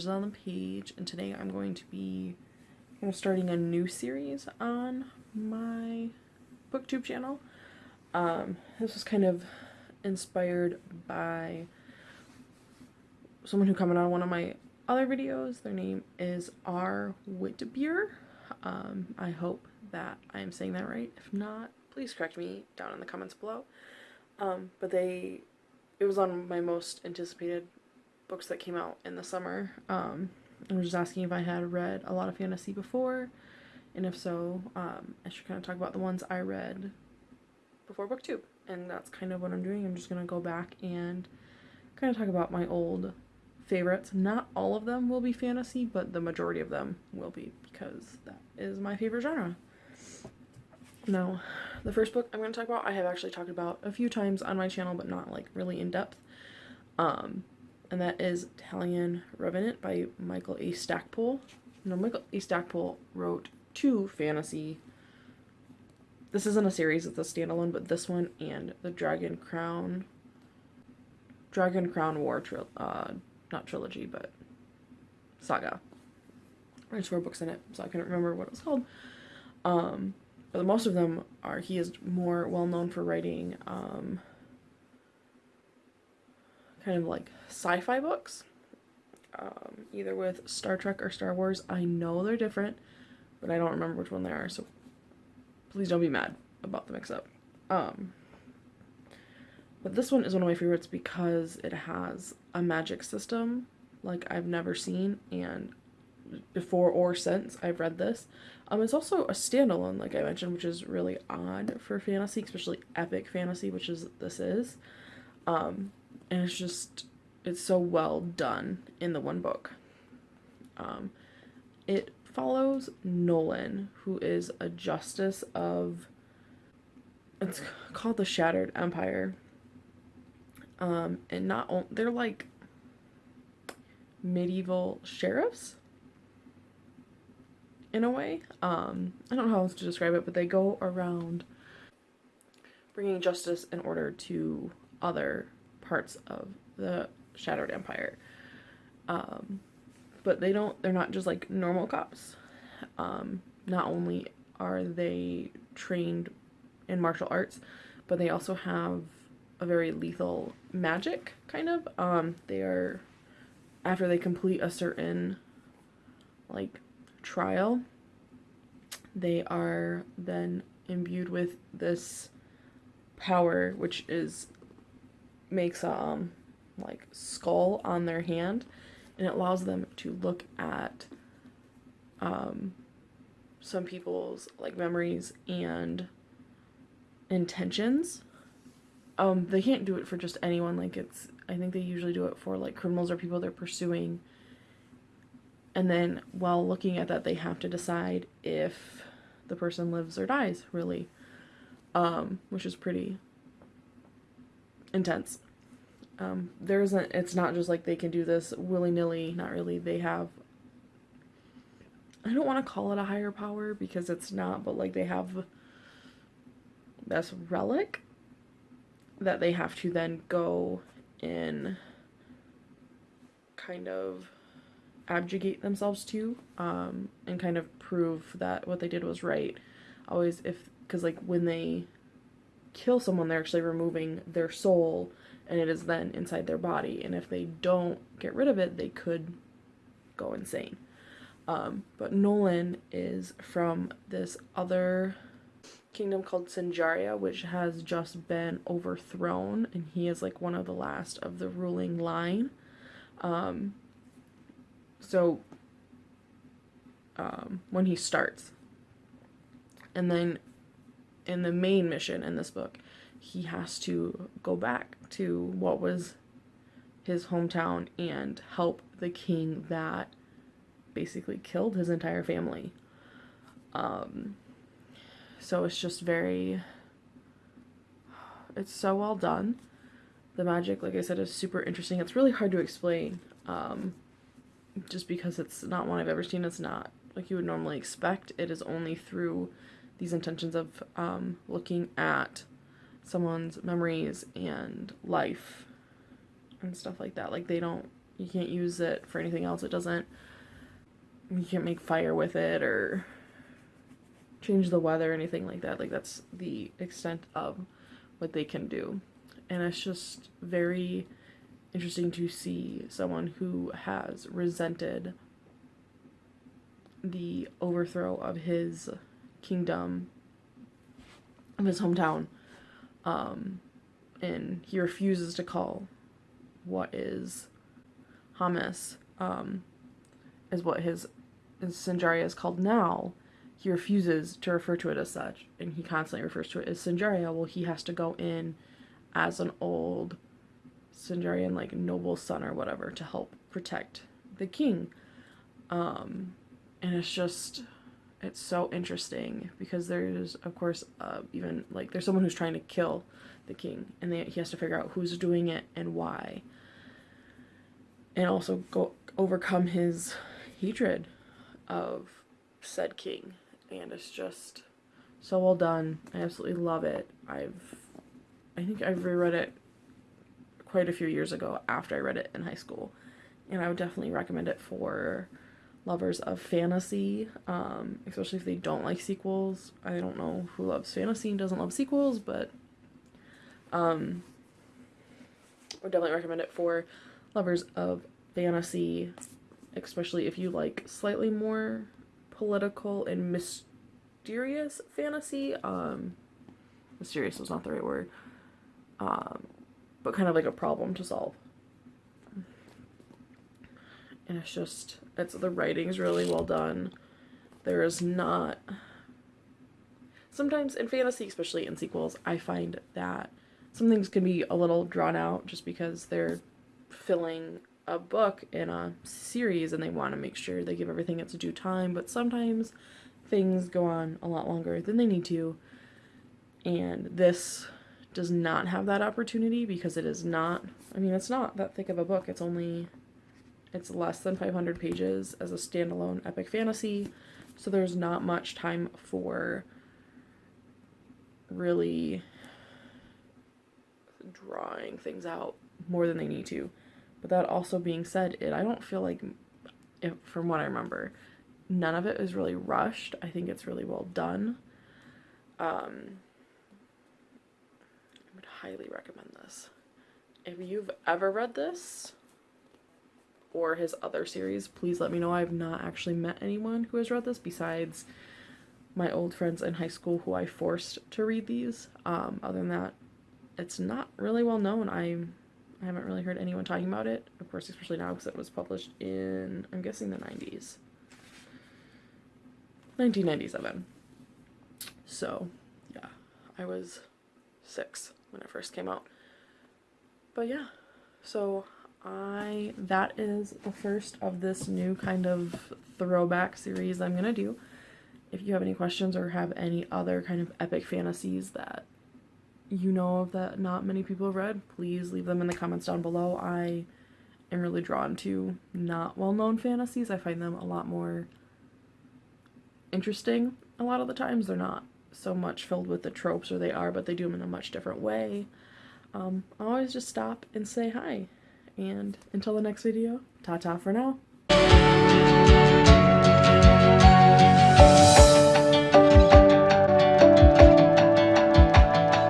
Letters on the Page, and today I'm going to be of starting a new series on my booktube channel. Um, this was kind of inspired by someone who commented on one of my other videos. Their name is R. Whitbeer. Um, I hope that I am saying that right. If not, please correct me down in the comments below. Um, but they, it was on my most anticipated books that came out in the summer. Um, I was just asking if I had read a lot of fantasy before, and if so, um, I should kind of talk about the ones I read before booktube. And that's kind of what I'm doing. I'm just going to go back and kind of talk about my old favorites. Not all of them will be fantasy, but the majority of them will be because that is my favorite genre. Now, the first book I'm going to talk about, I have actually talked about a few times on my channel, but not like really in depth. Um, and that is Talion Revenant by Michael A. Stackpole. Now, Michael A. Stackpole wrote two fantasy. This isn't a series, it's a standalone, but this one and the Dragon Crown. Dragon Crown War, tri uh, not trilogy, but saga. There's four books in it, so I couldn't remember what it was called. Um, but most of them are, he is more well known for writing um, kind of like sci-fi books, um, either with Star Trek or Star Wars. I know they're different, but I don't remember which one they are, so please don't be mad about the mix-up. Um, but this one is one of my favorites because it has a magic system like I've never seen and before or since I've read this. Um, it's also a standalone, like I mentioned, which is really odd for fantasy, especially epic fantasy, which is this is. Um, and it's just it's so well done in the one book. Um, it follows Nolan, who is a justice of it's called the Shattered Empire. Um, and not only they're like medieval sheriffs in a way. Um, I don't know how else to describe it, but they go around bringing justice in order to other parts of the Shattered Empire. Um, but they don't, they're not just like normal cops. Um, not only are they trained in martial arts, but they also have a very lethal magic, kind of. Um, they are, after they complete a certain, like, trial, they are then imbued with this power, which is makes a um, like skull on their hand and it allows them to look at um, some people's like memories and intentions. Um, they can't do it for just anyone. Like it's, I think they usually do it for like criminals or people they're pursuing. And then while looking at that, they have to decide if the person lives or dies, really, um, which is pretty intense. Um, there isn't, it's not just like they can do this willy-nilly, not really. They have, I don't want to call it a higher power because it's not, but like they have this relic that they have to then go in kind of abjugate themselves to um, and kind of prove that what they did was right. Always if, because like when they kill someone, they're actually removing their soul and it is then inside their body. And if they don't get rid of it, they could go insane. Um, but Nolan is from this other kingdom called Sinjaria, which has just been overthrown, and he is like one of the last of the ruling line. Um, so, um, when he starts, and then in the main mission in this book, he has to go back to what was his hometown and help the king that basically killed his entire family. Um, so it's just very, it's so well done. The magic, like I said, is super interesting. It's really hard to explain, um, just because it's not one I've ever seen. It's not like you would normally expect. It is only through these intentions of um, looking at someone's memories and life and stuff like that. Like they don't You can't use it for anything else. It doesn't. You can't make fire with it or change the weather or anything like that. Like that's the extent of what they can do. And it's just very interesting to see someone who has resented the overthrow of his kingdom of his hometown um, and he refuses to call what is Hamas um, is what his, Sinjaria is called now. He refuses to refer to it as such and he constantly refers to it as Sinjaria well he has to go in as an old Sinjarian like noble son or whatever to help protect the king. Um, and it's just it's so interesting because there's of course uh, even like there's someone who's trying to kill the king and they, he has to figure out who's doing it and why. And also go overcome his hatred of said king and it's just so well done. I absolutely love it. I've i think i've reread it quite a few years ago after i read it in high school and i would definitely recommend it for lovers of fantasy, um, especially if they don't like sequels. I don't know who loves fantasy and doesn't love sequels, but um, I would definitely recommend it for lovers of fantasy, especially if you like slightly more political and mysterious fantasy. Um, mysterious was not the right word, um, but kind of like a problem to solve and it's just it's the writing's really well done. There is not sometimes in fantasy especially in sequels i find that some things can be a little drawn out just because they're filling a book in a series and they want to make sure they give everything its due time but sometimes things go on a lot longer than they need to. And this does not have that opportunity because it is not i mean it's not that thick of a book. It's only it's less than 500 pages as a standalone epic fantasy, so there's not much time for really drawing things out more than they need to. But that also being said, it I don't feel like, if, from what I remember, none of it is really rushed. I think it's really well done. Um, I would highly recommend this. If you've ever read this, or his other series, please let me know. I've not actually met anyone who has read this besides my old friends in high school who I forced to read these. Um, other than that, it's not really well known. I I haven't really heard anyone talking about it. Of course, especially now because it was published in, I'm guessing the 90s. 1997. So, yeah, I was six when it first came out. But yeah, so I that is the first of this new kind of throwback series I'm gonna do. If you have any questions or have any other kind of epic fantasies that you know of that not many people have read, please leave them in the comments down below. I am really drawn to not well-known fantasies. I find them a lot more interesting a lot of the times. They're not so much filled with the tropes, or they are, but they do them in a much different way. Um, I always just stop and say hi. And until the next video, ta-ta for now.